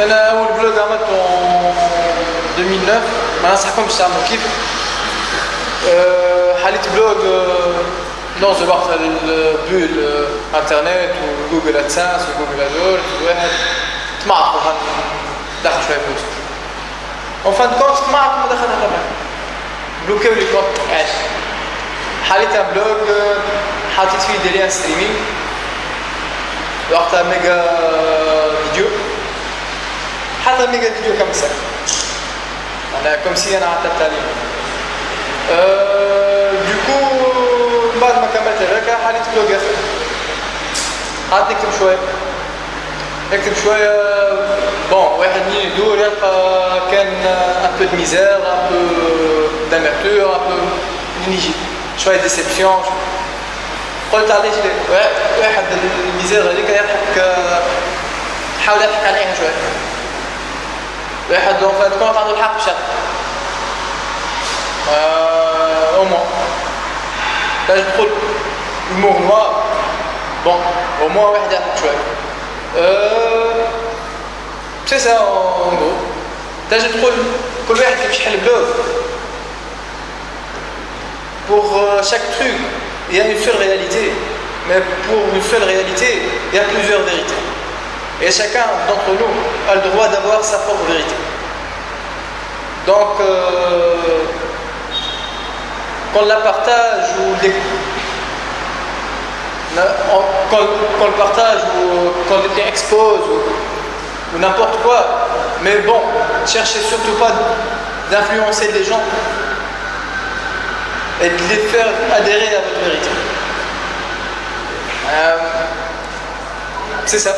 أنا أول بلوغ عملته 2009 ما ننصحكمش تعملوا كيف؟ أه حاليت بلوغ نوصل وقت البول إنترنت وجوجل ادسنس وجوجل ادور واحد. طمعت دخل شوية فلوس. اون فان كونت طمعت ما دخلها طبعا بلوكيو لي كونت عادي حاليت بلوغ حطيت فيه دي ليان ستريمينغ وقتها ميجا حتى فيديو كم سنة؟ أنا كم سي أنا عطيت التعليم أه دوكو بعد ما كملت هذاك حاليت بلوغ اخر قعدت نكتب شوية. نكتب شوية بون واحد مين يدور يلقى كان ان بو دو ميزير ان بو داميرتور ان بو نيجي. شوية ديسيبسيون قلت علاش واحد الميزير هذيك يضحك حاول يضحك عليها شوية. واحد اون فات كونت عنده الحق بشكل او موان تاج تقول المور نوار بون او موان واحد يضحك شويه سي سا اون غو تاج تقول كل واحد كيفاش يحل بلوغ pour chaque truc il y a une seule réalité. Mais pour une seule réalité, il y a plusieurs vérités. Et chacun d'entre nous a le droit d'avoir sa propre vérité. Donc, euh, qu'on la partage ou qu'on, le partage ou qu'on l'expose ou, ou n'importe quoi, mais bon, cherchez surtout pas d'influencer les gens et de les faire adhérer à votre vérité. Euh, c'est ça.